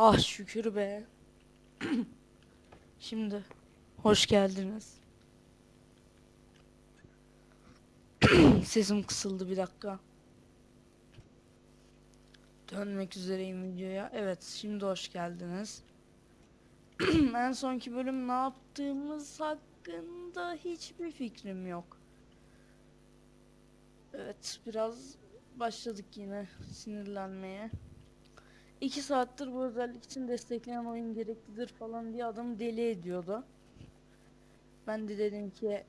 Ah şükür be. Şimdi hoş geldiniz. Sesim kısıldı bir dakika. Dönmek üzereyim videoya. Evet, şimdi hoş geldiniz. en sonki bölüm ne yaptığımız hakkında hiçbir fikrim yok. Evet, biraz başladık yine sinirlenmeye. İki saattir bu özellik için destekleyen oyun gereklidir falan diye adamı deli ediyordu. Ben de dedim ki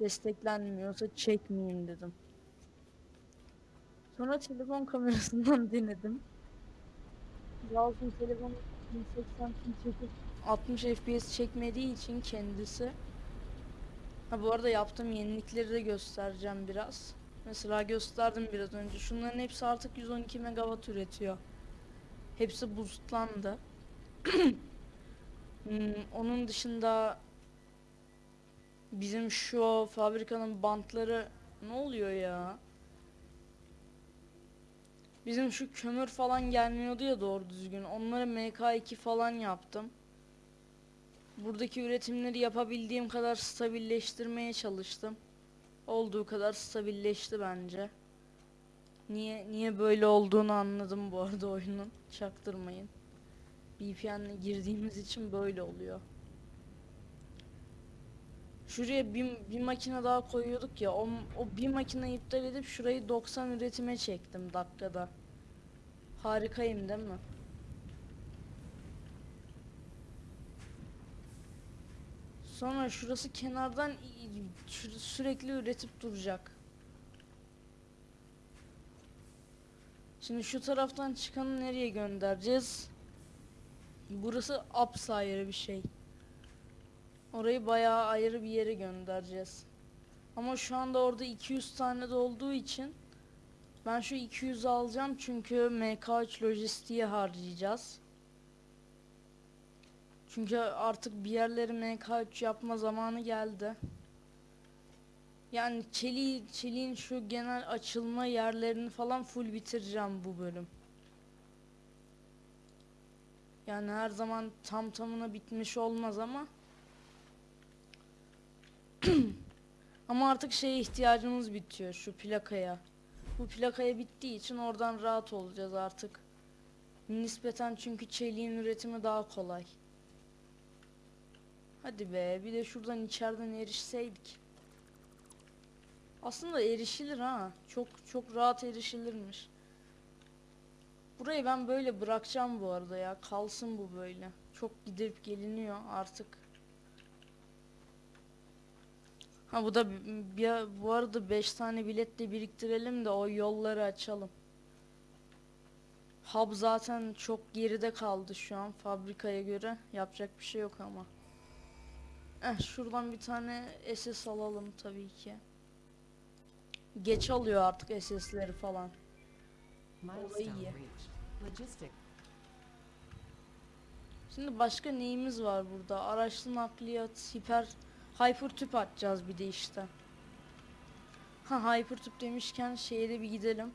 desteklenmiyorsa çekmeyeyim dedim. Sonra telefon kamerasından denedim. Olsun telefonu 1080p çekip 60 FPS çekmediği için kendisi. Ha bu arada yaptığım yenilikleri de göstereceğim biraz. Mesela gösterdim biraz önce. Şunların hepsi artık 112 megawatt üretiyor. Hepsi boostlandı. Hmm, onun dışında bizim şu fabrikanın bantları ne oluyor ya? Bizim şu kömür falan gelmiyordu ya doğru düzgün. Onları MK2 falan yaptım. Buradaki üretimleri yapabildiğim kadar stabilleştirmeye çalıştım. Olduğu kadar stabilleşti bence. Niye niye böyle olduğunu anladım bu arada oyunun. Çaktırmayın. VPN'le girdiğimiz için böyle oluyor. Şuraya bir, bir makine daha koyuyorduk ya. O, o bir makine iptal edip şurayı 90 üretime çektim dakikada. Harikayım değil mi? Sonra şurası kenardan sürekli üretip duracak. Şimdi şu taraftan çıkanı nereye göndereceğiz? Burası upsire bir şey. Orayı bayağı ayrı bir yere göndereceğiz. Ama şu anda orada 200 tane de olduğu için ben şu 200'ü alacağım çünkü MK3 lojistiğe harcayacağız. Çünkü artık bir yerleri MK3 yapma zamanı geldi. Yani çeliği, çeliğin şu genel açılma yerlerini falan full bitireceğim bu bölüm. Yani her zaman tam tamına bitmiş olmaz ama ama artık şeye ihtiyacımız bitiyor şu plakaya. Bu plakaya bittiği için oradan rahat olacağız artık. Nispeten çünkü çeliğin üretimi daha kolay. Hadi be bir de şuradan içeriden erişseydik. Aslında erişilir ha. Çok çok rahat erişilirmiş. Burayı ben böyle bırakacağım bu arada ya. Kalsın bu böyle. Çok gidip geliniyor artık. Ha bu da bi- bir, bu arada 5 tane bilet de biriktirelim de o yolları açalım. Hub zaten çok geride kaldı şu an fabrikaya göre. Yapacak bir şey yok ama. Eh şuradan bir tane SS alalım tabii ki. Geç alıyor artık SS'leri falan. Milestone iyi. Şimdi başka neyimiz var burada? Araçlı nakliyat, hiper, hyper tüp atacağız bir de işte. Ha hyper tüp demişken şeye de bir gidelim.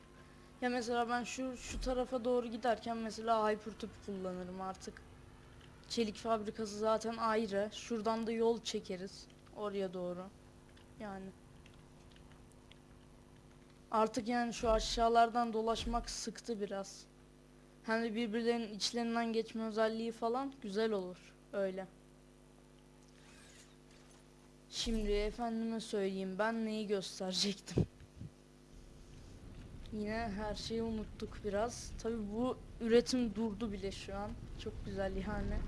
Ya mesela ben şu şu tarafa doğru giderken mesela hyper tüp kullanırım artık. Çelik fabrikası zaten ayrı. Şuradan da yol çekeriz oraya doğru. Yani. Artık yani şu aşağılardan dolaşmak sıktı biraz. De birbirlerinin içlerinden geçme özelliği falan güzel olur. Öyle. Şimdi efendime söyleyeyim ben neyi gösterecektim. Yine her şeyi unuttuk biraz. Tabi bu üretim durdu bile şu an. Çok güzel yani.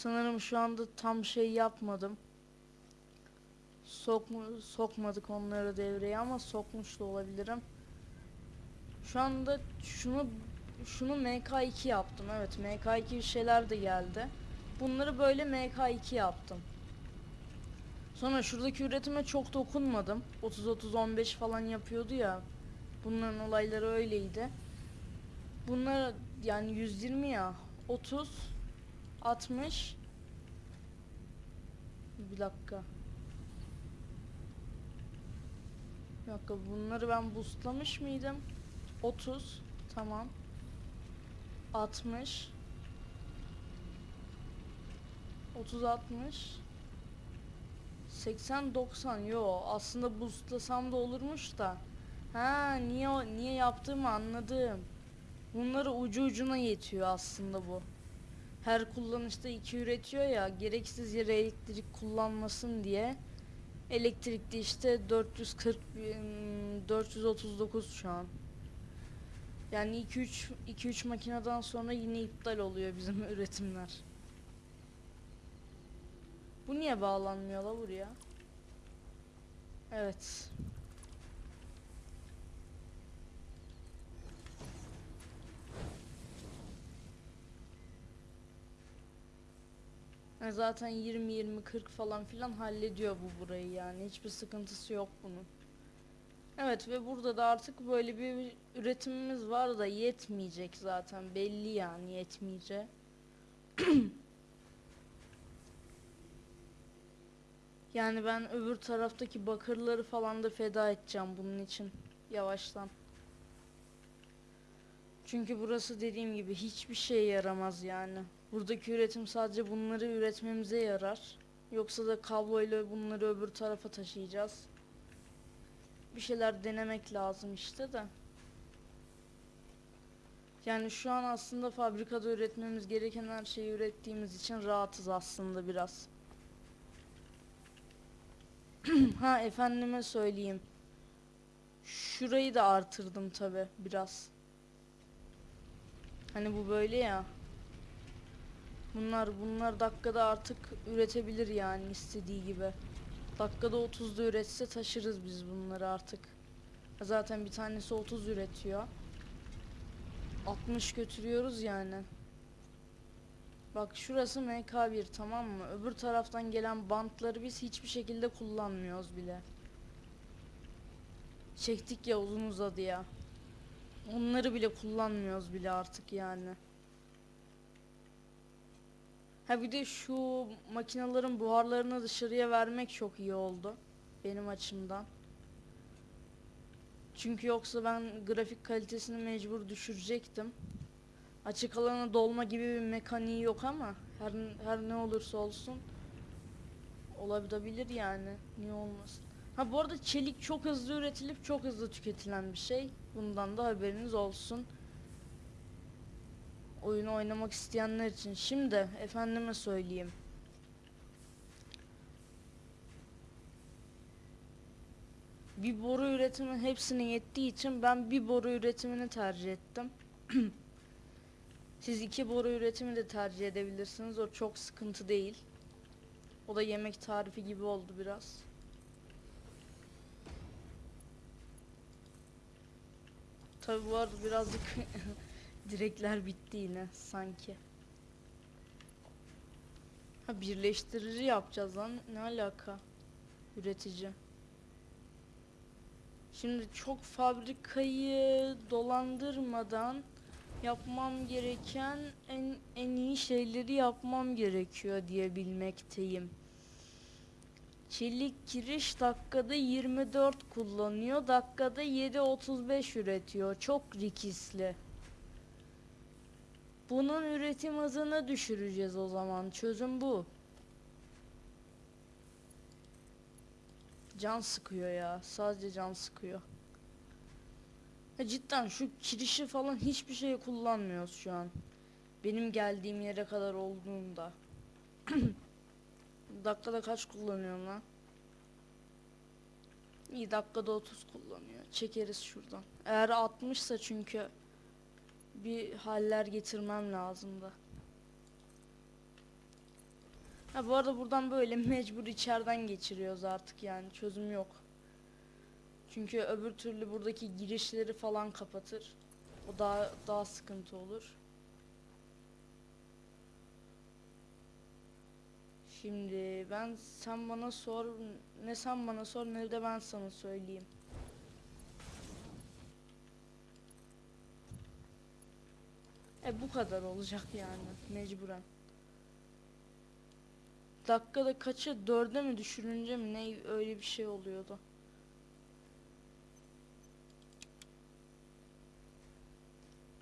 Sanırım şu anda tam şey yapmadım. Sokmu sokmadık onları devreye ama sokmuş da olabilirim. Şu anda şunu şunu MK2 yaptım. Evet MK2 bir şeyler de geldi. Bunları böyle MK2 yaptım. Sonra şuradaki üretime çok dokunmadım. 30-30-15 falan yapıyordu ya. Bunların olayları öyleydi. Bunlar yani 120 ya. 30 60 Bir dakika. Bir dakika bunları ben boostlamış mıydım? 30 tamam. 60 30 60 80 90 yo aslında boostlasam da olurmuş da. Ha niye niye yaptığımı anladım. Bunları ucu ucuna yetiyor aslında bu. Her kullanışta iki üretiyor ya gereksiz yere elektrik kullanmasın diye. Elektrikli işte 440 bin- 439 şu an. Yani 2-3 2-3 makineden sonra yine iptal oluyor bizim üretimler. Bu niye bağlanmıyor la buraya? Evet. Ha, Zaten 20 20 40 falan filan hallediyor bu burayı yani. Hiçbir sıkıntısı yok bunun. Evet ve burada da artık böyle bir üretimimiz var da yetmeyecek zaten. Belli yani yetmeyecek. Yani ben öbür taraftaki bakırları falan da feda edeceğim bunun için. Yavaştan. Çünkü burası dediğim gibi hiçbir şeye yaramaz yani. Buradaki üretim sadece bunları üretmemize yarar. Yoksa da kabloyla bunları öbür tarafa taşıyacağız. Bir şeyler denemek lazım işte de. Yani şu an aslında fabrikada üretmemiz gereken her şeyi ürettiğimiz için rahatız aslında biraz. ha efendime söyleyeyim. Şurayı da artırdım tabi biraz. Hani bu böyle ya. Bunlar bunlar dakikada artık üretebilir yani istediği gibi. Dakikada 30'da üretse taşırız biz bunları artık. Zaten bir tanesi 30 üretiyor. 60 götürüyoruz yani. Bak şurası MK1 tamam mı? Öbür taraftan gelen bantları biz hiçbir şekilde kullanmıyoruz bile. Çektik ya uzun uzadı ya. Onları bile kullanmıyoruz bile artık yani. Ha bir de şu makinelerin buharlarını dışarıya vermek çok iyi oldu. Benim açımdan. Çünkü yoksa ben grafik kalitesini mecbur düşürecektim. Açık alana dolma gibi bir mekaniği yok ama her her ne olursa olsun olabilir yani. Niye olmasın? Ha bu arada çelik çok hızlı üretilip çok hızlı tüketilen bir şey. Bundan da haberiniz olsun. Oyunu oynamak isteyenler için. Şimdi efendime söyleyeyim. Bir boru üretimi hepsine yettiği için ben bir boru üretimini tercih ettim. Siz iki boru üretimi de tercih edebilirsiniz. O çok sıkıntı değil. O da yemek tarifi gibi oldu biraz. Tabi bu arada birazcık direkler bitti yine sanki. Ha birleştirici yapacağız lan. Ne alaka? Üretici. Şimdi çok fabrikayı dolandırmadan yapmam gereken en en iyi şeyleri yapmam gerekiyor diye bilmekteyim. Çelik kiriş dakikada 24 kullanıyor. Dakikada 7.35 üretiyor. Çok rikisli. Bunun üretim hızını düşüreceğiz o zaman. Çözüm bu. Can sıkıyor ya. Sadece can sıkıyor. Ya cidden şu kirişi falan hiçbir şey kullanmıyoruz şu an. Benim geldiğim yere kadar olduğunda. dakikada kaç kullanıyorum lan? İyi dakikada 30 kullanıyor. Çekeriz şuradan. Eğer 60'sa çünkü bir haller getirmem lazımdı. Ha bu arada buradan böyle mecbur içeriden geçiriyoruz artık yani çözüm yok. Çünkü öbür türlü buradaki girişleri falan kapatır. O daha daha sıkıntı olur. Şimdi ben sen bana sor ne sen bana sor ne de ben sana söyleyeyim. E bu kadar olacak yani mecburen. Dakikada kaça dörde mi düşürünce mi ne öyle bir şey oluyordu.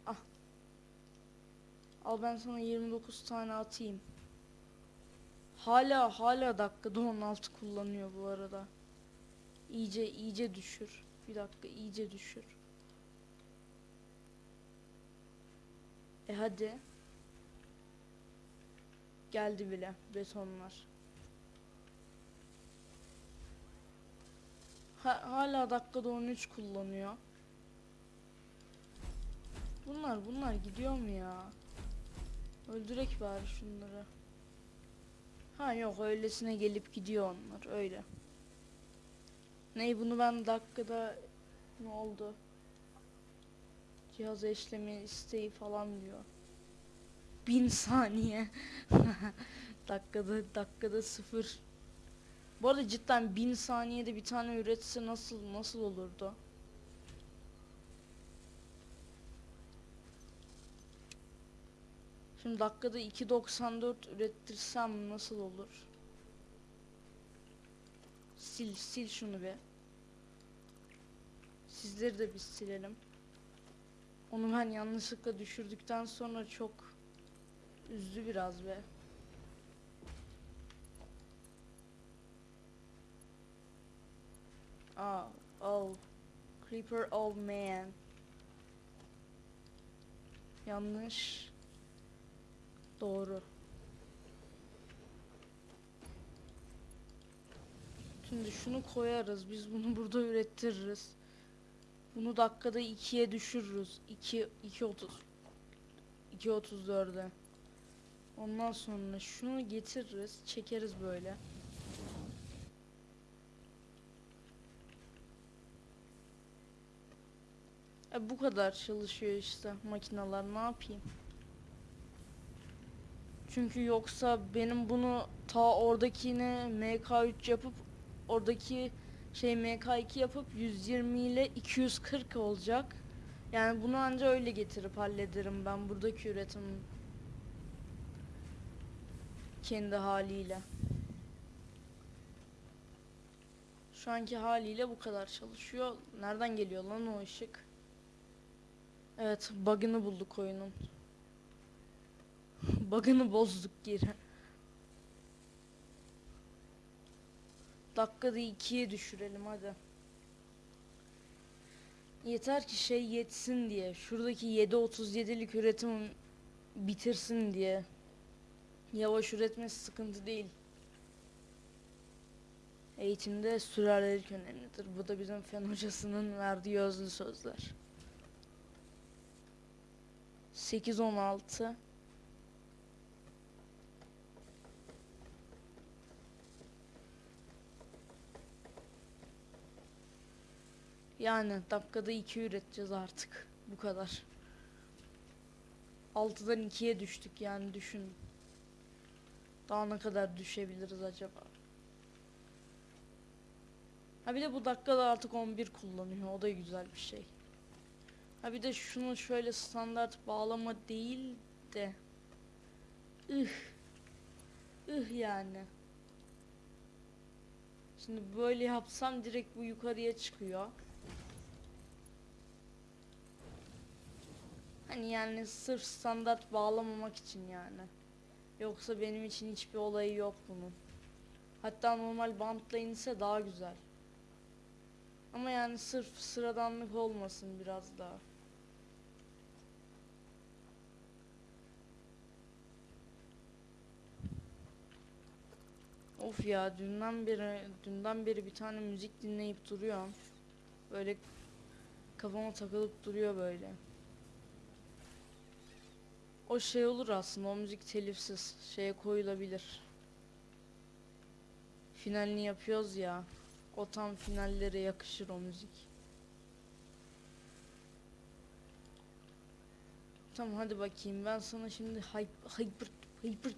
Ah. Al ben sana 29 tane atayım. Hala hala dakikada 16 kullanıyor bu arada. İyice iyice düşür. Bir dakika iyice düşür. E hadi. Geldi bile betonlar. Ha- hala dakikada 13 kullanıyor. Bunlar bunlar gidiyor mu ya? Öldürek bari şunları. Ha yok öylesine gelip gidiyor onlar öyle. Ney bunu ben dakikada ne oldu? Cihaz eşleme isteği falan diyor. Bin saniye. dakikada dakikada sıfır. Bu arada cidden bin saniyede bir tane üretse nasıl nasıl olurdu? Şimdi dakikada 2.94 ürettirsem nasıl olur? Sil sil şunu be. Sizleri de biz silelim. Onu ben yanlışlıkla düşürdükten sonra çok üzdü biraz be. Aa, oh. Creeper old man. Yanlış. Doğru. Şimdi şunu koyarız. Biz bunu burada ürettiririz. Bunu dakikada 2'ye düşürürüz. 2 2.30 2.34'e. Ondan sonra şunu getiririz, çekeriz böyle. E bu kadar çalışıyor işte makineler ne yapayım? Çünkü yoksa benim bunu ta oradakini MK3 yapıp oradaki şey MK2 yapıp 120 ile 240 olacak. Yani bunu anca öyle getirip hallederim ben buradaki üretim kendi haliyle. Şu anki haliyle bu kadar çalışıyor. Nereden geliyor lan o ışık? Evet, bug'ını bulduk oyunun. bug'ını bozduk geri. Dakikada ikiye düşürelim hadi. Yeter ki şey yetsin diye. Şuradaki 7.37'lik üretim bitirsin diye. Yavaş üretmesi sıkıntı değil. Eğitimde sürerlilik önemlidir. Bu da bizim fen hocasının verdiği özlü sözler. 8 Yani dakikada 2 üreteceğiz artık. Bu kadar. 6'dan 2'ye düştük yani düşün. Daha ne kadar düşebiliriz acaba? Ha bir de bu dakikada artık 11 kullanıyor. O da güzel bir şey. Ha bir de şunu şöyle standart bağlama değil de ıh ıh yani. Şimdi böyle yapsam direkt bu yukarıya çıkıyor. Hani yani sırf standart bağlamamak için yani. Yoksa benim için hiçbir olayı yok bunun. Hatta normal bantla inse daha güzel. Ama yani sırf sıradanlık olmasın biraz daha. Of ya dünden beri dünden beri bir tane müzik dinleyip duruyorum. Böyle kafama takılıp duruyor böyle. O şey olur aslında o müzik telifsiz şeye koyulabilir. Finalini yapıyoruz ya. O tam finallere yakışır o müzik. Tamam hadi bakayım ben sana şimdi hyper hyper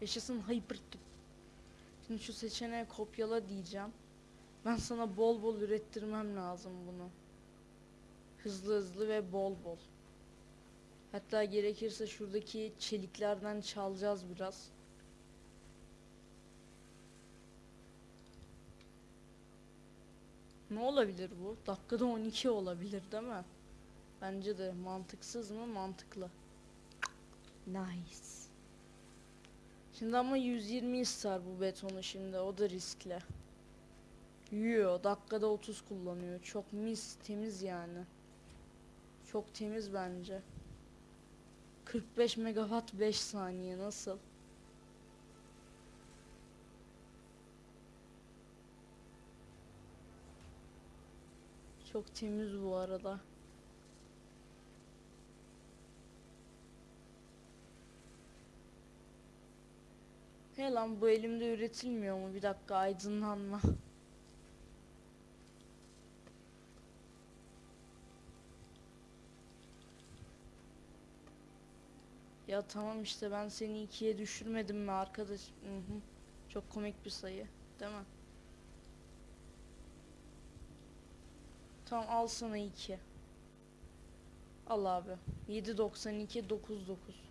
yaşasın hyper Şimdi şu seçeneği kopyala diyeceğim. Ben sana bol bol ürettirmem lazım bunu. Hızlı hızlı ve bol bol. Hatta gerekirse şuradaki çeliklerden çalacağız biraz. Ne olabilir bu? Dakikada 12 olabilir değil mi? Bence de mantıksız mı? Mantıklı. Nice. Şimdi ama 120 ister bu betonu şimdi. O da riskli. Yiyor. Dakikada 30 kullanıyor. Çok mis, temiz yani. Çok temiz bence. 45 megawatt 5 saniye nasıl? Çok temiz bu arada. He lan bu elimde üretilmiyor mu? Bir dakika aydınlanma. Ya tamam işte ben seni ikiye düşürmedim mi arkadaş? Hı hı. Çok komik bir sayı, değil mi? Tamam al sana iki. Al abi. 7.92 99.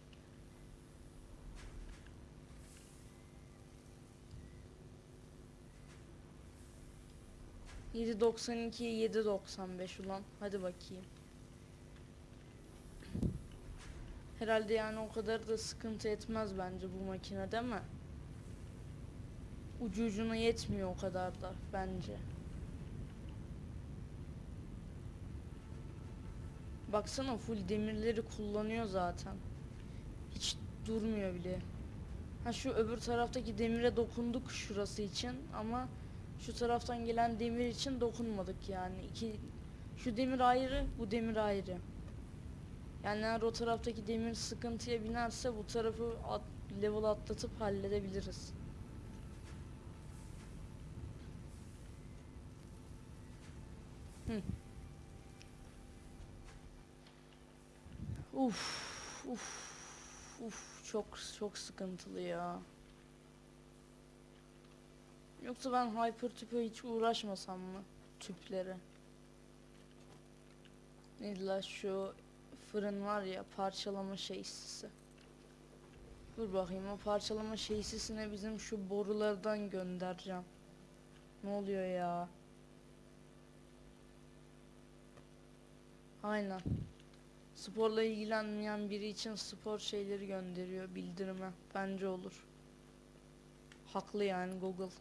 Yedi doksan iki, yedi doksan beş ulan. Hadi bakayım. Herhalde yani o kadar da sıkıntı etmez bence bu makine değil mi? Ucu ucuna yetmiyor o kadar da bence. Baksana full demirleri kullanıyor zaten. Hiç durmuyor bile. Ha şu öbür taraftaki demire dokunduk şurası için ama şu taraftan gelen demir için dokunmadık yani. İki şu demir ayrı, bu demir ayrı. Yani eğer o taraftaki demir sıkıntıya binerse bu tarafı at, level atlatıp halledebiliriz. Uf, uf, uf, çok çok sıkıntılı ya. Yoksa ben hyper tüpe hiç uğraşmasam mı tüplere? Neydi la şu fırın var ya parçalama şeysisi. Dur bakayım o parçalama şeysisine bizim şu borulardan göndereceğim. Ne oluyor ya? Aynen. Sporla ilgilenmeyen biri için spor şeyleri gönderiyor bildirime. Bence olur. Haklı yani Google.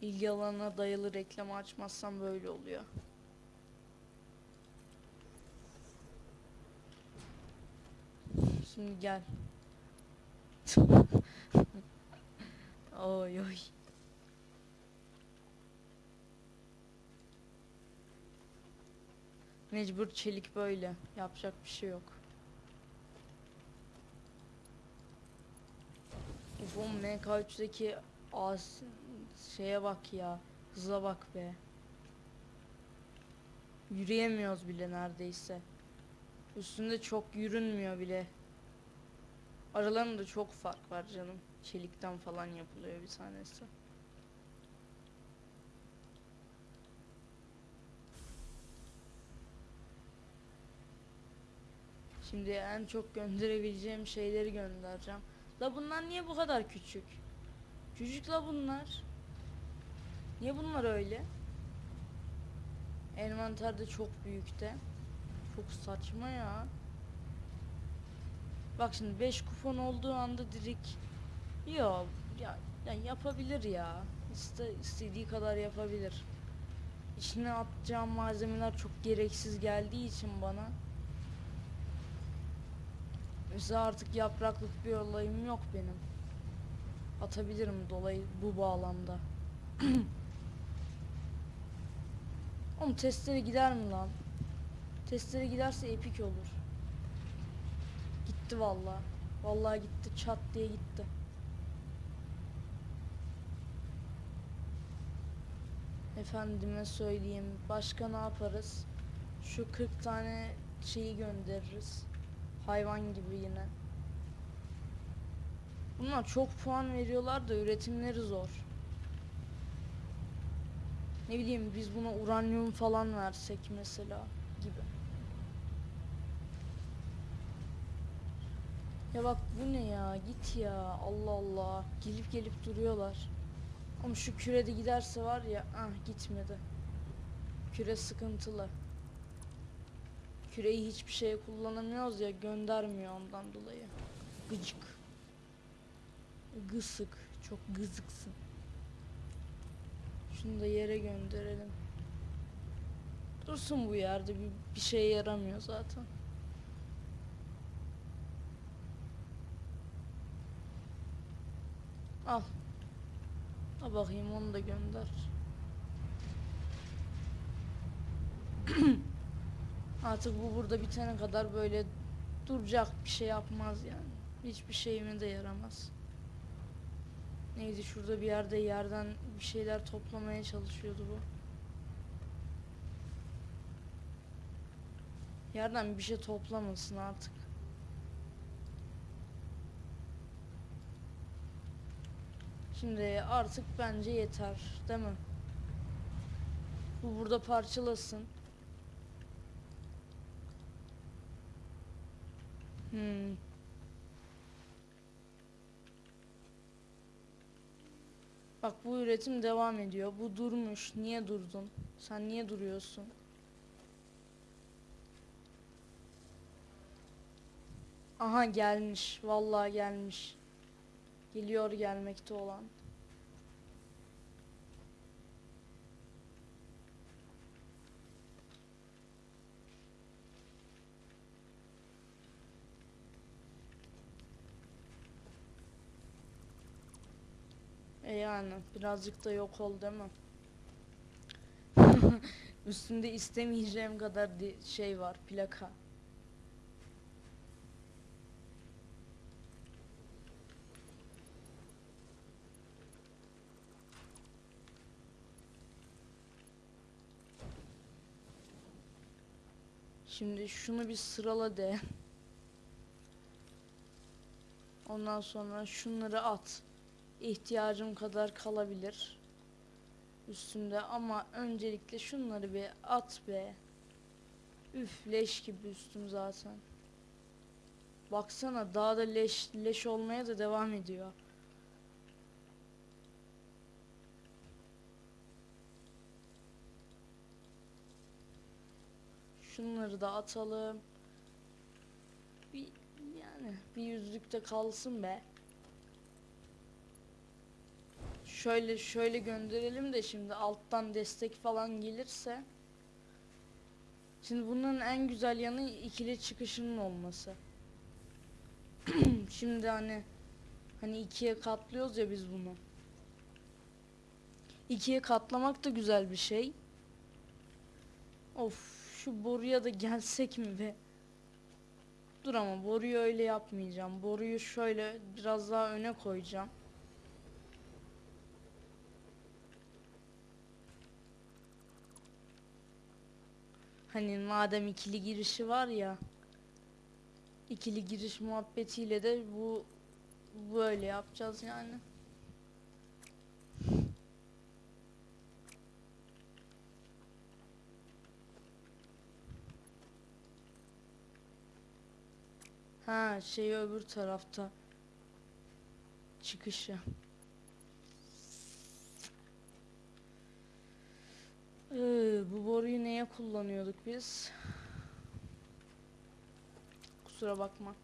İlgi alanına dayalı reklam açmazsam böyle oluyor. Şimdi gel. oy oy. Mecbur çelik böyle. Yapacak bir şey yok. Uf o MK3'deki as şeye bak ya. Hıza bak be. Yürüyemiyoruz bile neredeyse. Üstünde çok yürünmüyor bile. Aralarında çok fark var canım. Çelikten falan yapılıyor bir tanesi. Şimdi en çok gönderebileceğim şeyleri göndereceğim. La bunlar niye bu kadar küçük? Küçük la bunlar. Niye bunlar öyle? Envanterde çok büyükte. Çok saçma ya. Bak şimdi 5 kupon olduğu anda direkt Yo ya, ya yapabilir ya. İste, istediği kadar yapabilir. İçine atacağım malzemeler çok gereksiz geldiği için bana. Mesela artık yapraklık bir olayım yok benim. Atabilirim dolayı bu bağlamda. Oğlum testere gider mi lan? Testere giderse epik olur. Gitti vallahi. Vallahi gitti çat diye gitti. Efendime söyleyeyim başka ne yaparız? Şu 40 tane şeyi göndeririz. Hayvan gibi yine. Bunlar çok puan veriyorlar da üretimleri zor. Ne bileyim biz buna uranyum falan versek mesela gibi. Ya bak bu ne ya git ya Allah Allah gelip gelip duruyorlar. Ama şu kürede giderse var ya ah gitmedi. Küre sıkıntılı. Küreyi hiçbir şeye kullanamıyoruz ya göndermiyor ondan dolayı. Gıcık. Gısık. Çok gızıksın. Şunu da yere gönderelim. Dursun bu yerde bir, bir şeye yaramıyor zaten. Al. Al bakayım onu da gönder. Artık bu burada bitene kadar böyle duracak bir şey yapmaz yani. Hiçbir şeyime de yaramaz. Neydi şurada bir yerde yerden bir şeyler toplamaya çalışıyordu bu. Yerden bir şey toplamasın artık. Şimdi artık bence yeter, değil mi? Bu burada parçalasın. Hmm. Bak bu üretim devam ediyor. Bu durmuş. Niye durdun? Sen niye duruyorsun? Aha gelmiş. Vallahi gelmiş. Geliyor gelmekte olan. E yani birazcık da yok ol değil mi? Üstünde istemeyeceğim kadar şey var plaka. Şimdi şunu bir sırala de. Ondan sonra şunları at. İhtiyacım kadar kalabilir. Üstümde ama öncelikle şunları bir at be. Üf leş gibi üstüm zaten. Baksana daha da leş leş olmaya da devam ediyor. Şunları da atalım. Bir yani bir yüzlükte kalsın be. Şöyle şöyle gönderelim de şimdi alttan destek falan gelirse. Şimdi bunun en güzel yanı ikili çıkışının olması. şimdi hani hani ikiye katlıyoruz ya biz bunu. İkiye katlamak da güzel bir şey. Of şu boruya da gelsek mi be? Dur ama boruyu öyle yapmayacağım. Boruyu şöyle biraz daha öne koyacağım. Hani madem ikili girişi var ya. ikili giriş muhabbetiyle de bu böyle yapacağız yani. Ha şey öbür tarafta. Çıkışı. Ee, bu boruyu neye kullanıyorduk biz? Kusura bakma.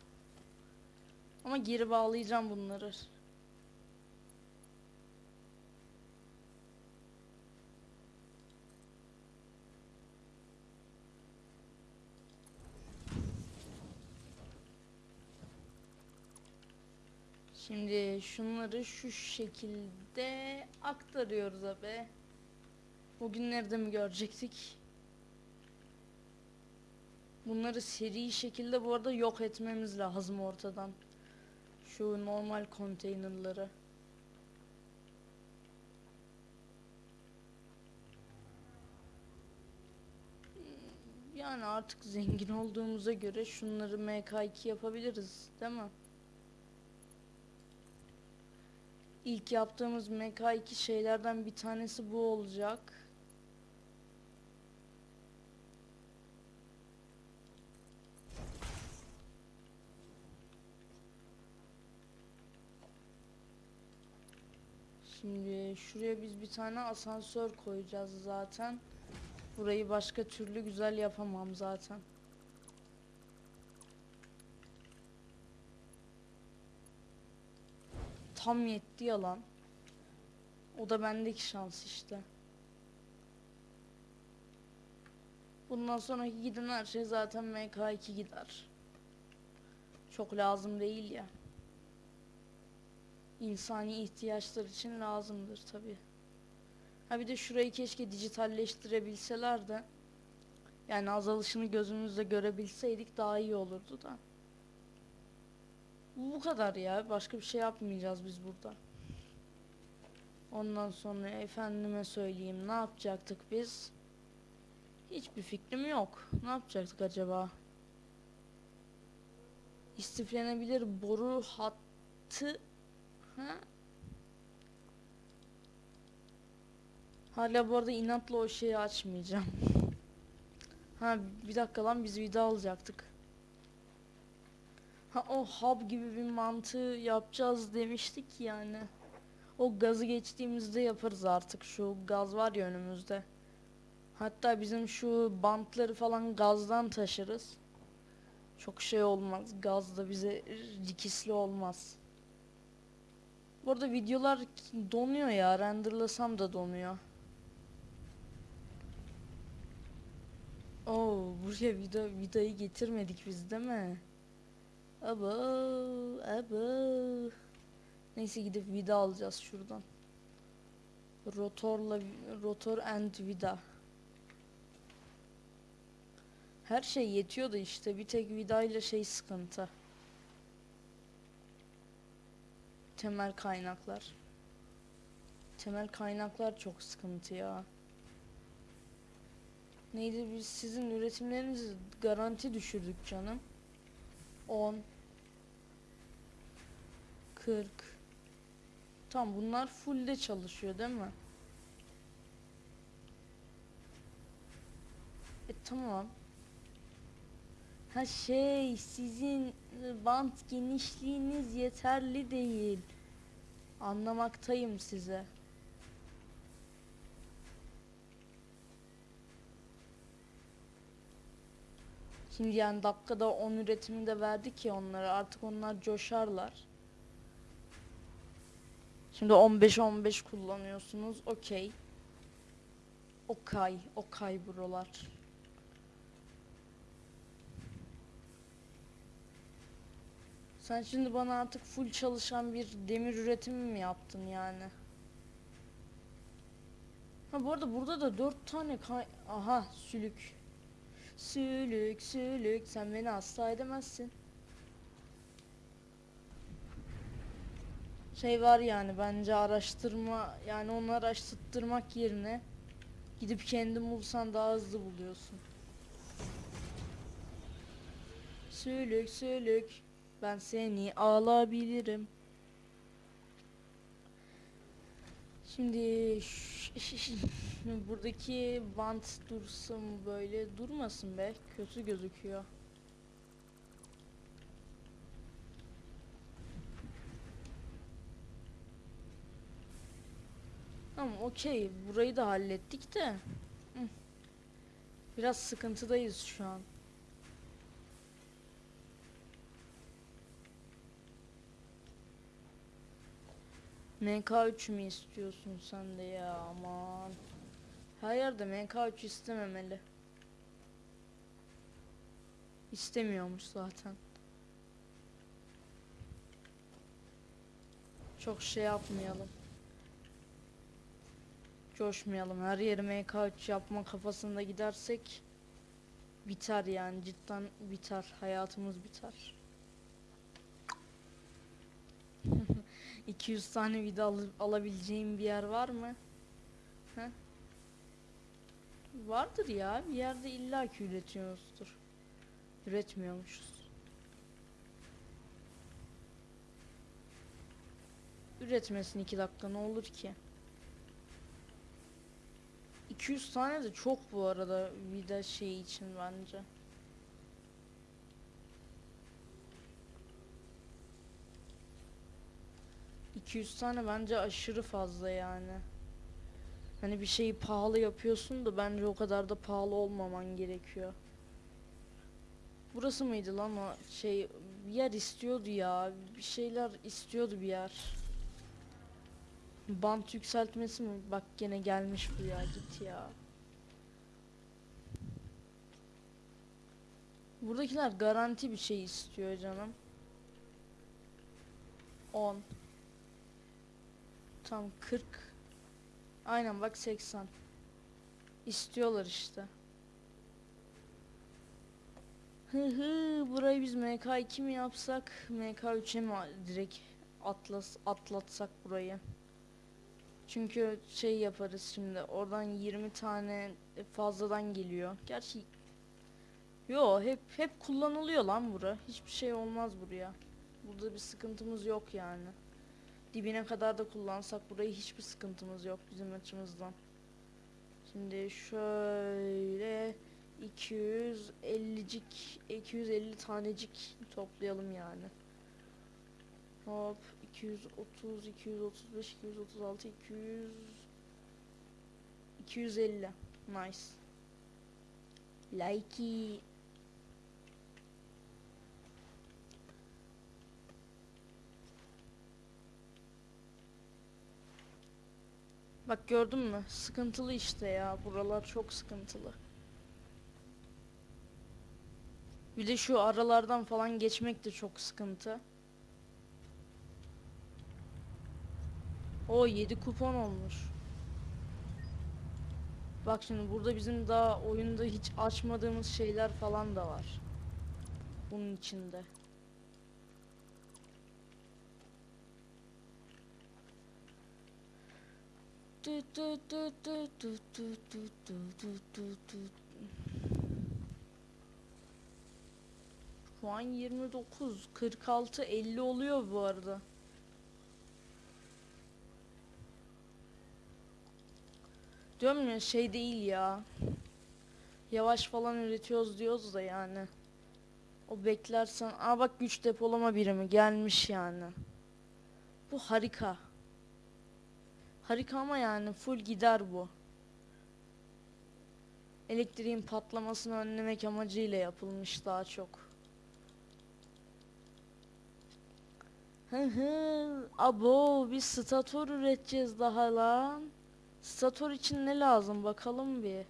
Ama geri bağlayacağım bunları. Şimdi şunları şu şekilde aktarıyoruz abi. Bugünlerde mi görecektik? Bunları seri şekilde bu arada yok etmemiz lazım ortadan. Şu normal konteynerları. Yani artık zengin olduğumuza göre şunları MK2 yapabiliriz, değil mi? İlk yaptığımız MK2 şeylerden bir tanesi bu olacak. Şimdi şuraya biz bir tane asansör koyacağız zaten. Burayı başka türlü güzel yapamam zaten. Tam yetti yalan. O da bendeki şans işte. Bundan sonraki giden her şey zaten MK2 gider. Çok lazım değil ya. İnsani ihtiyaçlar için lazımdır tabi. Ha bir de şurayı keşke dijitalleştirebilseler de yani azalışını gözümüzle görebilseydik daha iyi olurdu da. Bu kadar ya. Başka bir şey yapmayacağız biz burada. Ondan sonra efendime söyleyeyim ne yapacaktık biz? Hiçbir fikrim yok. Ne yapacaktık acaba? İstiflenebilir boru hattı ha? Hala bu arada inatla o şeyi açmayacağım. ha bir dakika lan biz vida alacaktık. Ha o hub gibi bir mantığı yapacağız demiştik yani. O gazı geçtiğimizde yaparız artık. Şu gaz var ya önümüzde. Hatta bizim şu bantları falan gazdan taşırız. Çok şey olmaz. Gaz da bize rikisli olmaz. Bu arada videolar donuyor ya. Renderlasam da donuyor. Oo, buraya vida vidayı getirmedik biz değil mi? Abo, abo. Neyse gidip vida alacağız şuradan. Rotorla rotor and vida. Her şey yetiyor da işte bir tek vidayla şey sıkıntı. Temel kaynaklar. Temel kaynaklar çok sıkıntı ya. Neydi biz sizin üretimlerinizi garanti düşürdük canım. 10 40 Tam bunlar fullde çalışıyor değil mi? E tamam. Ha şey sizin bant genişliğiniz yeterli değil. Anlamaktayım size. Şimdi yani dakikada 10 üretimi de verdik ya onlara artık onlar coşarlar. Şimdi 15-15 kullanıyorsunuz. Okey. Okay. Okay buralar. Sen şimdi bana artık full çalışan bir demir üretimi mi yaptın yani? Ha bu arada burada da 4 tane kay... Aha sülük. Sülük sülük sen beni hasta edemezsin. Şey var yani bence araştırma yani onu araştırtmak yerine gidip kendin bulsan daha hızlı buluyorsun. Sülük sülük ben seni alabilirim. Şimdi buradaki bant dursun böyle durmasın be kötü gözüküyor. Tamam okey burayı da hallettik de. Biraz sıkıntıdayız şu an. MK3 mü istiyorsun sen de ya aman. Her yerde MK3 istememeli. İstemiyormuş zaten. Çok şey yapmayalım. Coşmayalım. Her yeri MK3 yapma kafasında gidersek biter yani cidden biter. Hayatımız biter. 200 tane vida al- alabileceğim bir yer var mı? He? Vardır ya. Bir yerde illaki üretiyoruzdur. Üretmiyormuşuz. Üretmesin 2 dakika ne olur ki? 200 tane de çok bu arada vida şey için bence. ...200 tane bence aşırı fazla yani. Hani bir şeyi pahalı yapıyorsun da bence o kadar da pahalı olmaman gerekiyor. Burası mıydı lan o şey bir yer istiyordu ya bir şeyler istiyordu bir yer. Bant yükseltmesi mi? Bak gene gelmiş bu ya git ya. Buradakiler garanti bir şey istiyor canım. 10 Tam 40 Aynen bak 80 İstiyorlar işte. Hı hı burayı biz MK2 mi yapsak MK3'e mi direkt atlas atlatsak burayı. Çünkü şey yaparız şimdi oradan 20 tane fazladan geliyor. Gerçi Yo hep hep kullanılıyor lan bura. Hiçbir şey olmaz buraya. Burada bir sıkıntımız yok yani. Dibine kadar da kullansak burayı hiçbir sıkıntımız yok bizim açımızdan. Şimdi şöyle 250'cik 250 tanecik toplayalım yani. Hop 230 235 236 200 250 nice like Bak gördün mü? Sıkıntılı işte ya. Buralar çok sıkıntılı. Bir de şu aralardan falan geçmek de çok sıkıntı. O 7 kupon olmuş. Bak şimdi burada bizim daha oyunda hiç açmadığımız şeyler falan da var. Bunun içinde. Şu an 29, 46, 50 oluyor bu arada. Diyorum ya şey değil ya. Yavaş falan üretiyoruz diyoruz da yani. O beklersen, aa bak güç depolama birimi gelmiş yani. Bu harika. Harika ama yani full gider bu. Elektriğin patlamasını önlemek amacıyla yapılmış daha çok. Hı hı. Abo biz stator üreteceğiz daha lan. Stator için ne lazım bakalım bir.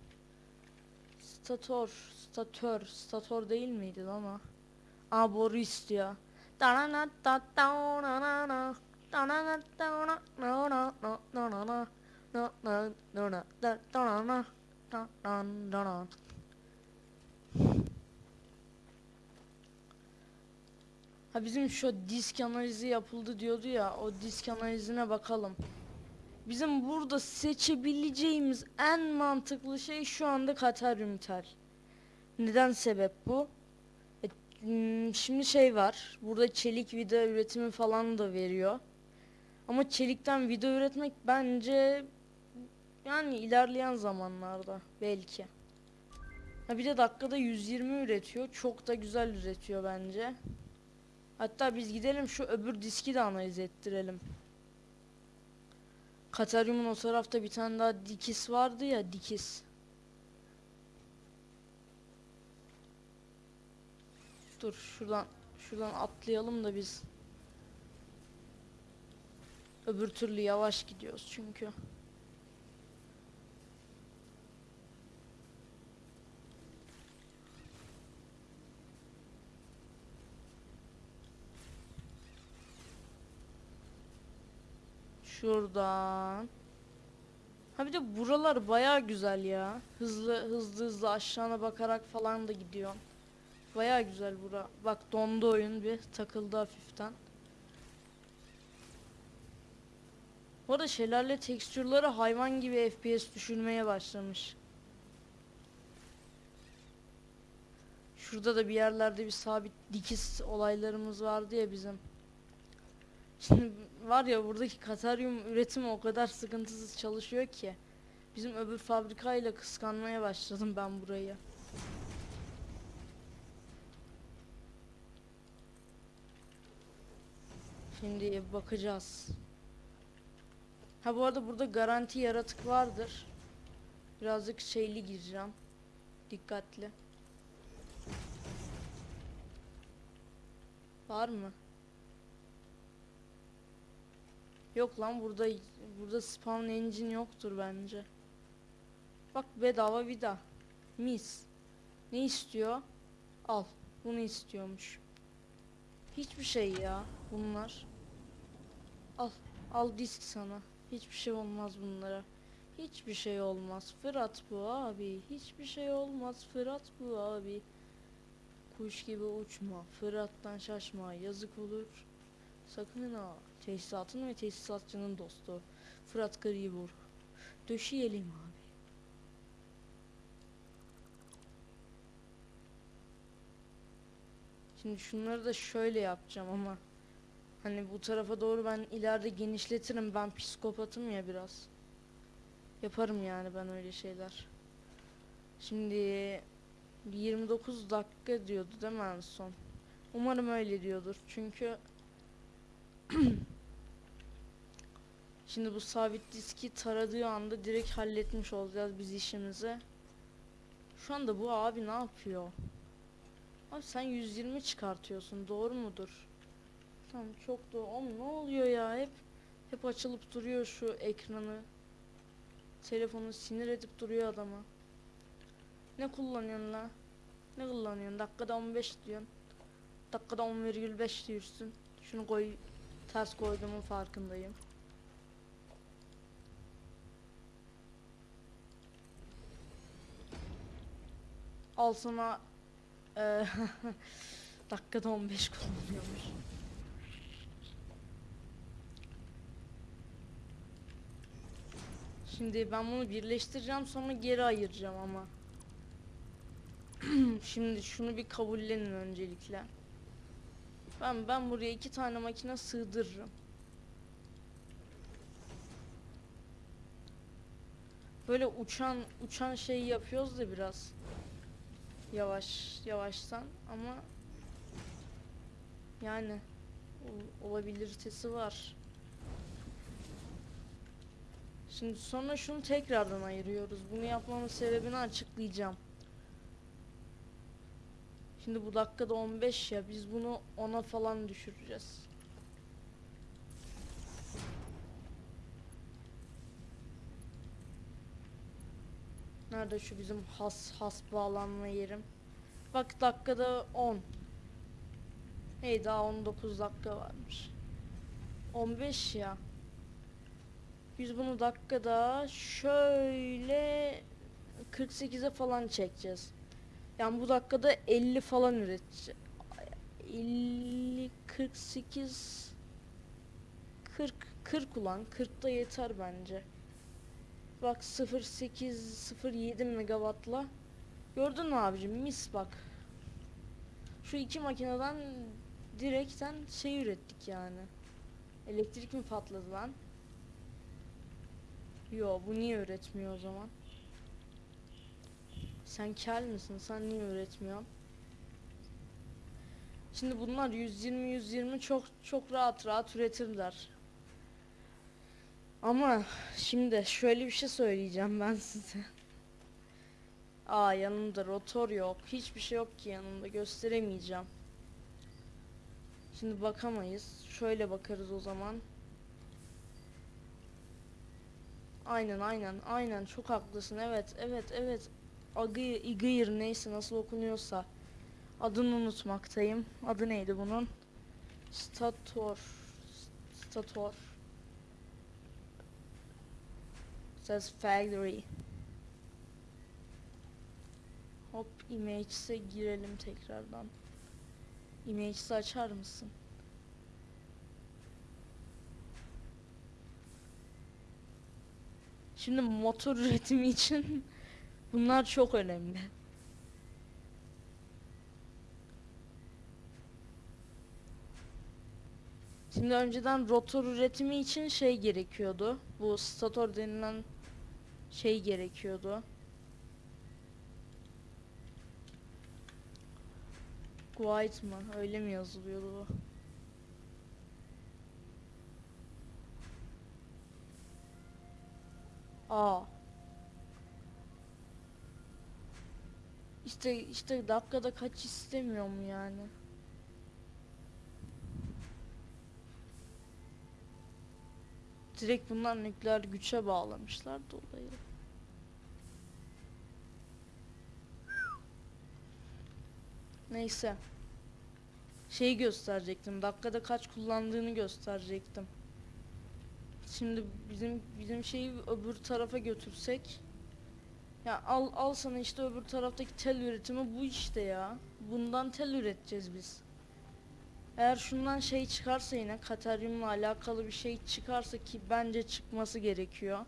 Stator, statör, stator değil miydi ama? Aa boru istiyor. Ha bizim şu disk analizi yapıldı diyordu ya o disk analizine bakalım. Bizim burada seçebileceğimiz en mantıklı şey şu anda Kataryum tel. Neden sebep bu? E, hmm, şimdi şey var. Burada çelik vida üretimi falan da veriyor. Ama çelikten vida üretmek bence yani ilerleyen zamanlarda belki. Ha bir de dakikada 120 üretiyor. Çok da güzel üretiyor bence. Hatta biz gidelim şu öbür diski de analiz ettirelim. Kataryum'un o tarafta bir tane daha dikis vardı ya dikis. Dur şuradan şuradan atlayalım da biz. Öbür türlü yavaş gidiyoruz çünkü. Şuradan. Ha bir de buralar baya güzel ya. Hızlı hızlı hızlı aşağına bakarak falan da gidiyor. Baya güzel bura. Bak dondu oyun bir takıldı hafiften. Bu arada şelale tekstürleri hayvan gibi FPS düşürmeye başlamış. Şurada da bir yerlerde bir sabit dikiz olaylarımız vardı ya bizim. Var ya buradaki Kataryum üretimi o kadar sıkıntısız çalışıyor ki. Bizim öbür fabrikayla kıskanmaya başladım ben burayı. Şimdi bakacağız. Ha bu arada burada garanti yaratık vardır. Birazcık şeyli gireceğim. Dikkatli. Var mı? Yok lan burada burada spawn engine yoktur bence. Bak bedava vida. Mis. Ne istiyor? Al. Bunu istiyormuş. Hiçbir şey ya bunlar. Al. Al disk sana. Hiçbir şey olmaz bunlara. Hiçbir şey olmaz. Fırat bu abi. Hiçbir şey olmaz. Fırat bu abi. Kuş gibi uçma. Fırat'tan şaşma. Yazık olur. Sakın ha. Tesisatın ve tesisatçının dostu. Fırat Gribur. Döşeyelim abi. Şimdi şunları da şöyle yapacağım ama hani bu tarafa doğru ben ileride genişletirim. Ben psikopatım ya biraz. Yaparım yani ben öyle şeyler. Şimdi bir 29 dakika diyordu değil mi en son? Umarım öyle diyordur. Çünkü Şimdi bu sabit diski taradığı anda direkt halletmiş olacağız biz işimizi. Şu anda bu abi ne yapıyor? Abi sen 120 çıkartıyorsun doğru mudur? Tamam çok doğru. Oğlum ne oluyor ya hep hep açılıp duruyor şu ekranı. Telefonu sinir edip duruyor adama. Ne kullanıyorsun la? Ne kullanıyorsun? Dakikada 15 diyorsun. Dakikada 10,5 diyorsun. Şunu koy ters koyduğumun farkındayım. Al sana eee, dakikada 15 kullanıyormuş. Şimdi ben bunu birleştireceğim sonra geri ayıracağım ama. Şimdi şunu bir kabullenin öncelikle. Ben ben buraya iki tane makine sığdırırım. Böyle uçan uçan şey yapıyoruz da biraz. Yavaş yavaştan ama yani ol- olabiliritesi var. Şimdi sonra şunu tekrardan ayırıyoruz. Bunu yapmamın sebebini açıklayacağım. Şimdi bu dakikada 15 ya biz bunu 10'a falan düşüreceğiz. Nerede şu bizim has has bağlanma yerim? Bak dakikada 10. Hey daha 19 dakika varmış. 15 ya. Biz bunu dakikada şöyle 48'e falan çekeceğiz. Yani bu dakikada 50 falan üreteceğiz. 50 48 40 40 ulan 40 da yeter bence. Bak 08 07 megawattla gördün mü abicim mis bak. Şu iki makineden direkten şey ürettik yani. Elektrik mi patladı lan? Yo bu niye üretmiyor o zaman? Sen kel misin? Sen niye üretmiyorsun? Şimdi bunlar 120 120 çok çok rahat rahat üretirler. Ama şimdi şöyle bir şey söyleyeceğim ben size. Aa yanımda rotor yok. Hiçbir şey yok ki yanımda. Gösteremeyeceğim. Şimdi bakamayız. Şöyle bakarız o zaman. Aynen aynen aynen çok haklısın. Evet evet evet. Agı Igıyır neyse nasıl okunuyorsa. Adını unutmaktayım. Adı neydi bunun? Stator. Stator. Says factory. Hop images'e girelim tekrardan. Images'i açar mısın? Şimdi motor üretimi için bunlar çok önemli. Şimdi önceden rotor üretimi için şey gerekiyordu. Bu stator denilen şey gerekiyordu. White mı? Öyle mi yazılıyordu bu? Aa. İşte işte dakikada kaç istemiyorum yani. Direkt bunlar nükleer güçe bağlamışlar dolayı. Neyse. Şeyi gösterecektim. Dakikada kaç kullandığını gösterecektim. Şimdi bizim bizim şeyi öbür tarafa götürsek ya al al sana işte öbür taraftaki tel üretimi bu işte ya. Bundan tel üreteceğiz biz. Eğer şundan şey çıkarsa yine Kateryum'la alakalı bir şey çıkarsa ki bence çıkması gerekiyor.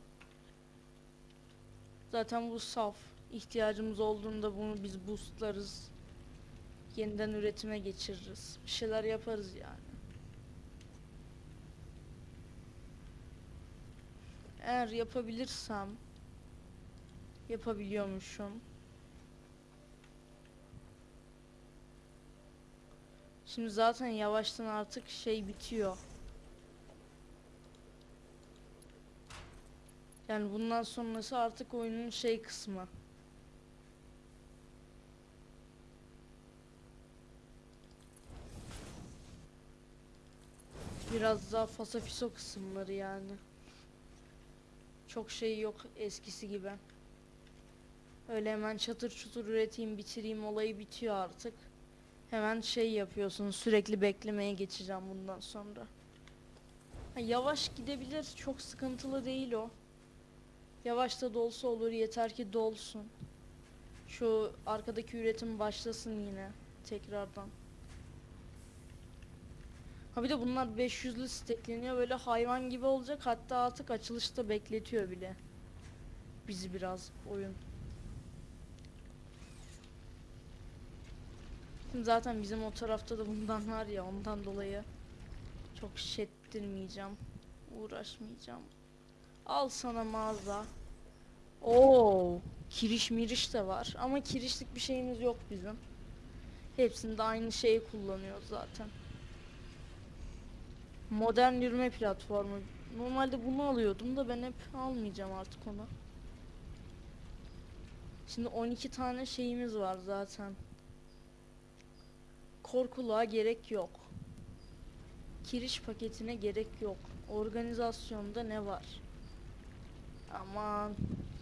Zaten bu saf. İhtiyacımız olduğunda bunu biz boostlarız. Yeniden üretime geçiririz. Bir şeyler yaparız yani. Eğer yapabilirsem yapabiliyormuşum. Şimdi zaten yavaştan artık şey bitiyor. Yani bundan sonrası artık oyunun şey kısmı. Biraz daha fasafiso kısımları yani. Çok şey yok eskisi gibi. Öyle hemen çatır çutur üreteyim bitireyim olayı bitiyor artık. Hemen şey yapıyorsun sürekli beklemeye geçeceğim bundan sonra. Ha, yavaş gidebilir çok sıkıntılı değil o. Yavaş da dolsa olur yeter ki dolsun. Şu arkadaki üretim başlasın yine tekrardan. Ha bir de bunlar 500'lü stekleniyor böyle hayvan gibi olacak hatta artık açılışta bekletiyor bile. Bizi biraz oyun. Şimdi zaten bizim o tarafta da bundan var ya ondan dolayı çok şettirmeyeceğim. Uğraşmayacağım. Al sana mağaza. Oo, kiriş miriş de var ama kirişlik bir şeyimiz yok bizim. Hepsinde aynı şeyi kullanıyoruz zaten. Modern yürüme platformu. Normalde bunu alıyordum da ben hep almayacağım artık onu. Şimdi 12 tane şeyimiz var zaten. Korkuluğa gerek yok. Kiriş paketine gerek yok. Organizasyonda ne var? Aman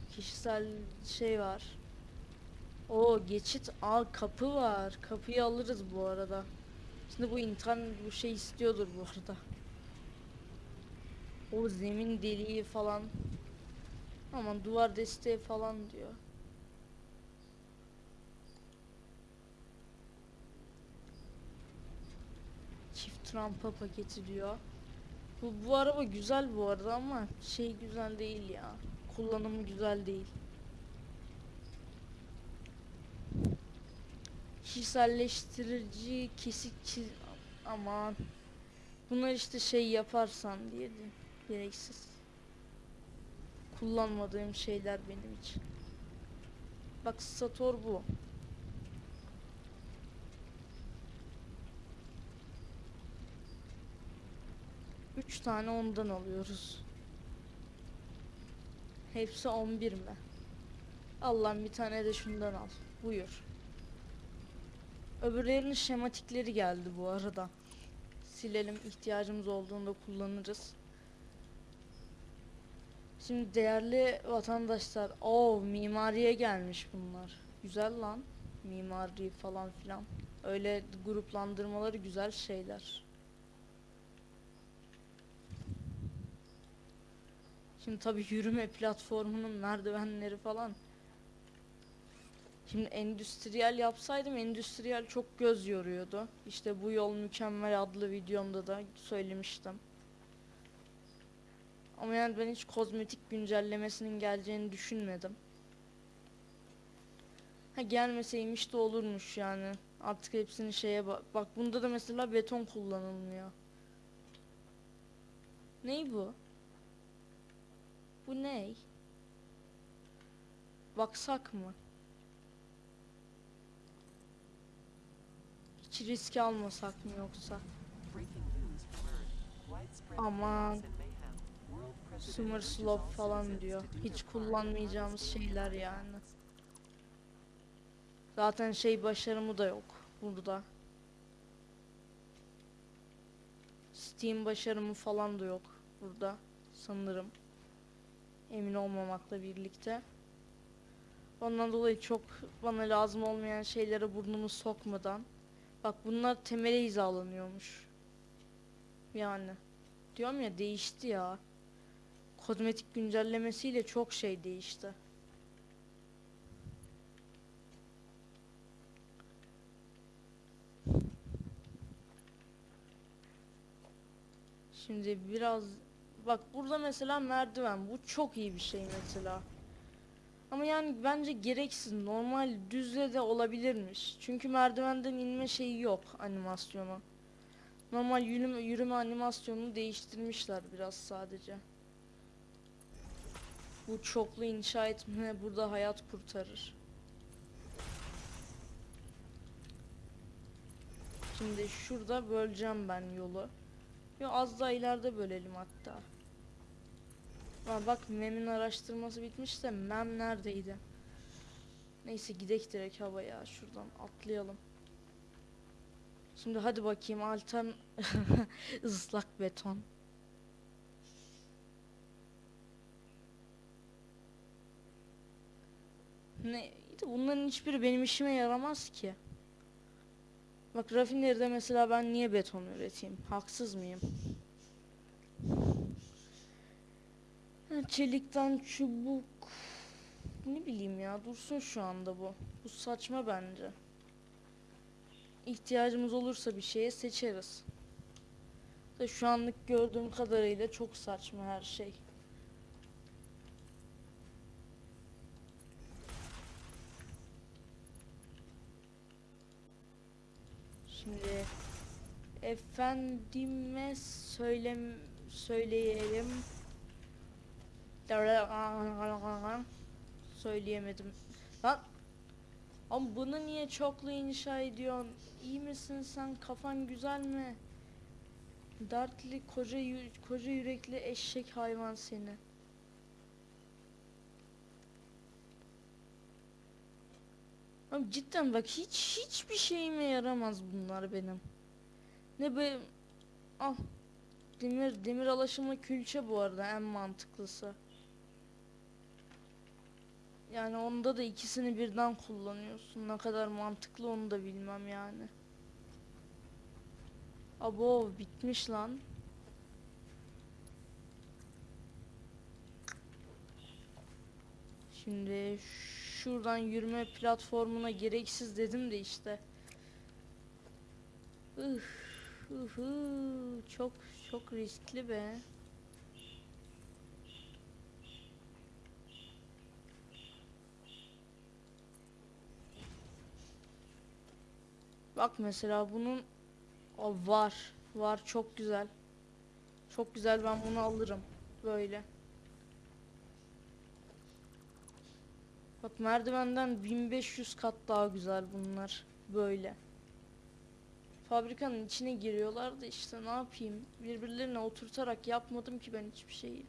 kişisel şey var. O geçit al kapı var. Kapıyı alırız bu arada. Şimdi bu internet bu şey istiyordur bu arada. O zemin deliği falan. Aman duvar desteği falan diyor. Çift rampa paketi diyor. Bu, bu araba güzel bu arada ama şey güzel değil ya. Kullanımı güzel değil. Kişiselleştirici kesik çiz... Aman. Bunlar işte şey yaparsan diye de gereksiz. Kullanmadığım şeyler benim için. Bak Sator bu. Üç tane ondan alıyoruz. Hepsi 11 mi? Allah'ım bir tane de şundan al. Buyur. Öbürlerinin şematikleri geldi bu arada. Silelim ihtiyacımız olduğunda kullanırız. Şimdi değerli vatandaşlar, o mimariye gelmiş bunlar. Güzel lan. Mimari falan filan. Öyle gruplandırmaları güzel şeyler. Şimdi tabi yürüme platformunun merdivenleri falan. Şimdi endüstriyel yapsaydım endüstriyel çok göz yoruyordu. İşte bu yol mükemmel adlı videomda da söylemiştim. Ama yani ben hiç kozmetik güncellemesinin geleceğini düşünmedim. Ha gelmeseymiş de olurmuş yani. Artık hepsini şeye bak. Bak bunda da mesela beton kullanılmıyor. Ney bu? Bu ney? Baksak mı? Hiç risk almasak mı yoksa? Aman. Summer also falan diyor. Hiç kullanmayacağımız şeyler yani. Zaten şey başarımı da yok burada. Steam başarımı falan da yok burada. sanırım. Emin olmamakla birlikte. Ondan dolayı çok bana lazım olmayan şeylere burnumu sokmadan. Bak bunlar temele hizalanıyormuş. Yani. Diyorum ya değişti ya. Kozmetik güncellemesiyle çok şey değişti. Şimdi biraz bak burada mesela merdiven bu çok iyi bir şey mesela. Ama yani bence gereksiz normal düzle de olabilirmiş. Çünkü merdivenden inme şeyi yok animasyonu. Normal yürüme, yürüme animasyonunu değiştirmişler biraz sadece. Bu çoklu inşa etme burada hayat kurtarır. Şimdi şurada böleceğim ben yolu. Yo az daha ileride bölelim hatta. Aa, bak Mem'in araştırması bitmiş de Mem neredeydi? Neyse gidek direkt havaya şuradan atlayalım. Şimdi hadi bakayım altern ıslak beton. Ne bunların hiçbiri benim işime yaramaz ki. Bak rafineride mesela ben niye beton üreteyim? Haksız mıyım? Ha, Çelikten çubuk. Ne bileyim ya dursun şu anda bu. Bu saçma bence. İhtiyacımız olursa bir şeye seçeriz. Da şu anlık gördüğüm kadarıyla çok saçma her şey. Şimdi efendime söylem söyleyelim. Söyleyemedim. Lan. Ama bunu niye çoklu inşa ediyorsun? İyi misin sen? Kafan güzel mi? Dertli koca koca yürekli eşek hayvan seni. Abi cidden bak hiç hiçbir şeyime yaramaz bunlar benim. Ne be al demir demir alaşımlı külçe bu arada en mantıklısı. Yani onda da ikisini birden kullanıyorsun. Ne kadar mantıklı onu da bilmem yani. Abo bitmiş lan. Şimdi şuradan yürüme platformuna gereksiz dedim de işte. Üf, uhu, çok çok riskli be. Bak mesela bunun o var. Var çok güzel. Çok güzel ben bunu alırım. Böyle. Bak merdivenden 1500 kat daha güzel bunlar. Böyle. Fabrikanın içine giriyorlar da işte ne yapayım. Birbirlerine oturtarak yapmadım ki ben hiçbir şeyi.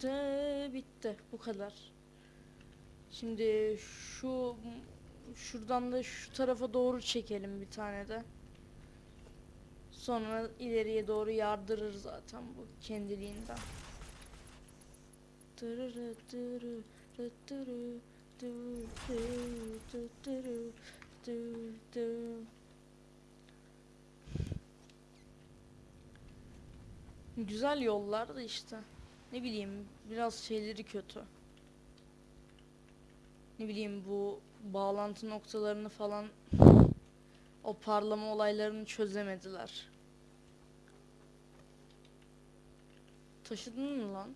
Tütü bitti bu kadar. Şimdi şu şuradan da şu tarafa doğru çekelim bir tane de. Sonra ileriye doğru yardırır zaten bu kendiliğinden. Güzel yollar da işte. Ne bileyim biraz şeyleri kötü. Ne bileyim bu bağlantı noktalarını falan o parlama olaylarını çözemediler. Taşıdın mı lan?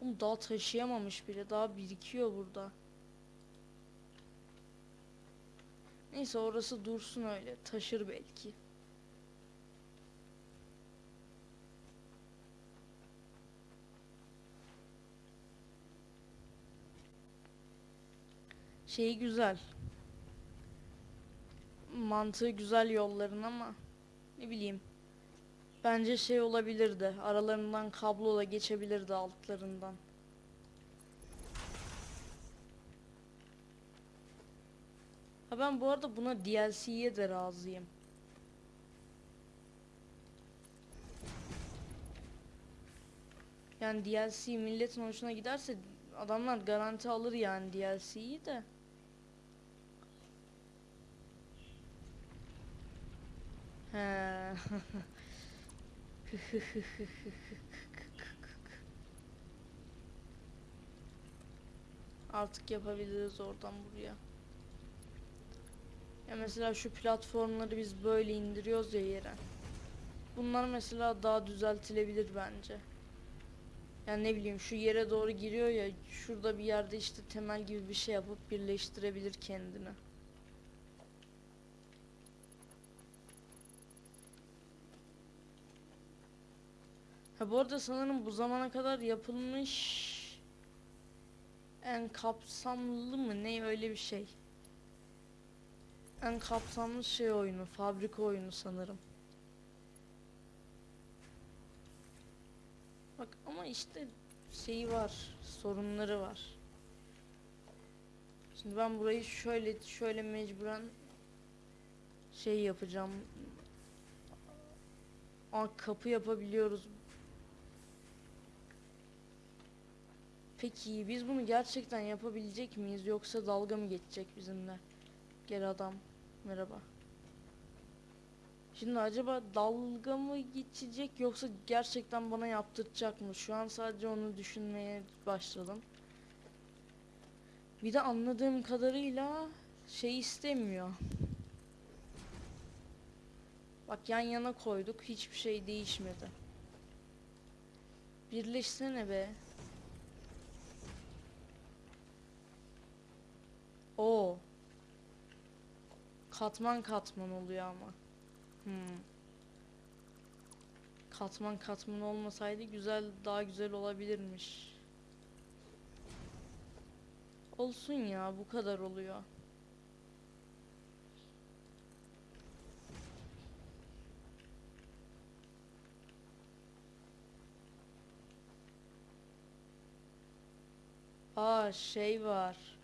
Oğlum daha taşıyamamış bile. Daha birikiyor burada. Neyse orası dursun öyle. Taşır belki. Şeyi güzel. Mantığı güzel yolların ama ne bileyim. Bence şey olabilirdi. Aralarından kablola geçebilirdi altlarından. Ha ben bu arada buna DLC'ye de razıyım. Yani DLC milletin hoşuna giderse adamlar garanti alır yani DLC'yi de. Artık yapabiliriz oradan buraya. Ya mesela şu platformları biz böyle indiriyoruz ya yere. Bunlar mesela daha düzeltilebilir bence. Yani ne bileyim şu yere doğru giriyor ya şurada bir yerde işte temel gibi bir şey yapıp birleştirebilir kendini. Ha bu arada sanırım bu zamana kadar yapılmış en kapsamlı mı ne öyle bir şey. En kapsamlı şey oyunu, fabrika oyunu sanırım. Bak ama işte şeyi var, sorunları var. Şimdi ben burayı şöyle şöyle mecburen şey yapacağım. Aa kapı yapabiliyoruz. Peki biz bunu gerçekten yapabilecek miyiz yoksa dalga mı geçecek bizimle? Gel adam. Merhaba. Şimdi acaba dalga mı geçecek yoksa gerçekten bana yaptıracak mı? Şu an sadece onu düşünmeye başladım. Bir de anladığım kadarıyla şey istemiyor. Bak yan yana koyduk hiçbir şey değişmedi. Birleşsene be. Oo. Katman katman oluyor ama. Hmm. Katman katman olmasaydı güzel daha güzel olabilirmiş. Olsun ya bu kadar oluyor. Aa şey var.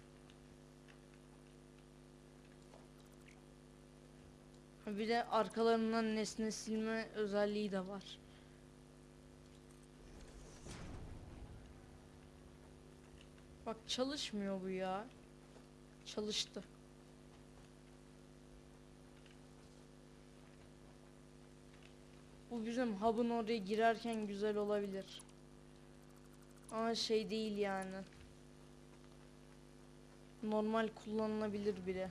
Bir de arkalarından nesne silme özelliği de var. Bak çalışmıyor bu ya. Çalıştı. Bu bizim hub'ın oraya girerken güzel olabilir. Ama şey değil yani. Normal kullanılabilir bile.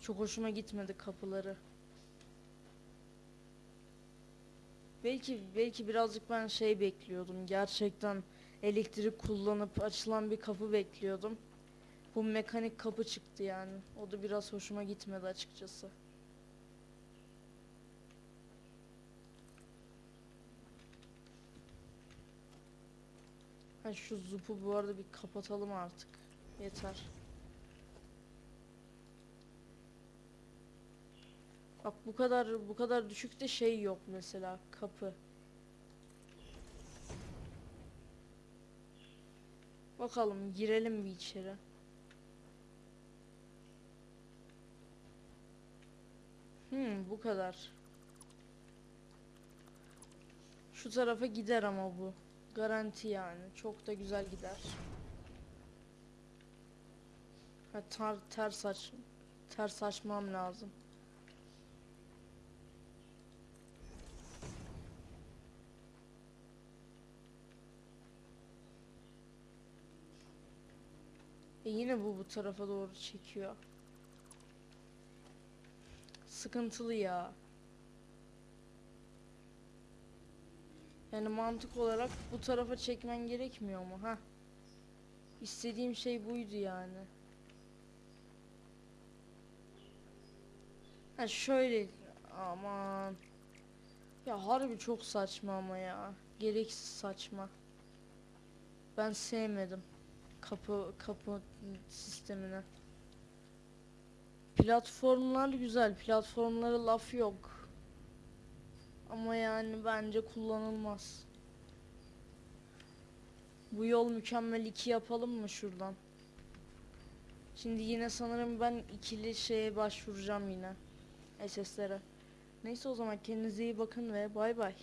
Çok hoşuma gitmedi kapıları. Belki belki birazcık ben şey bekliyordum. Gerçekten elektrik kullanıp açılan bir kapı bekliyordum. Bu mekanik kapı çıktı yani. O da biraz hoşuma gitmedi açıkçası. Ha şu zupu bu arada bir kapatalım artık. Yeter. Bak bu kadar bu kadar düşükte şey yok mesela kapı. Bakalım girelim bir içeri. Hmm bu kadar. Şu tarafa gider ama bu. Garanti yani. Çok da güzel gider. Ha, tar ters aç ters açmam lazım. E yine bu bu tarafa doğru çekiyor. Sıkıntılı ya. Yani mantık olarak bu tarafa çekmen gerekmiyor mu? Ha? İstediğim şey buydu yani. Ha şöyle aman. Ya harbi çok saçma ama ya. Gereksiz saçma. Ben sevmedim kapı kapı sistemini. Platformlar güzel. Platformlara laf yok. Ama yani bence kullanılmaz. Bu yol mükemmel 2 yapalım mı şuradan? Şimdi yine sanırım ben ikili şeye başvuracağım yine. SS'lere. Neyse o zaman kendinize iyi bakın ve bay bay.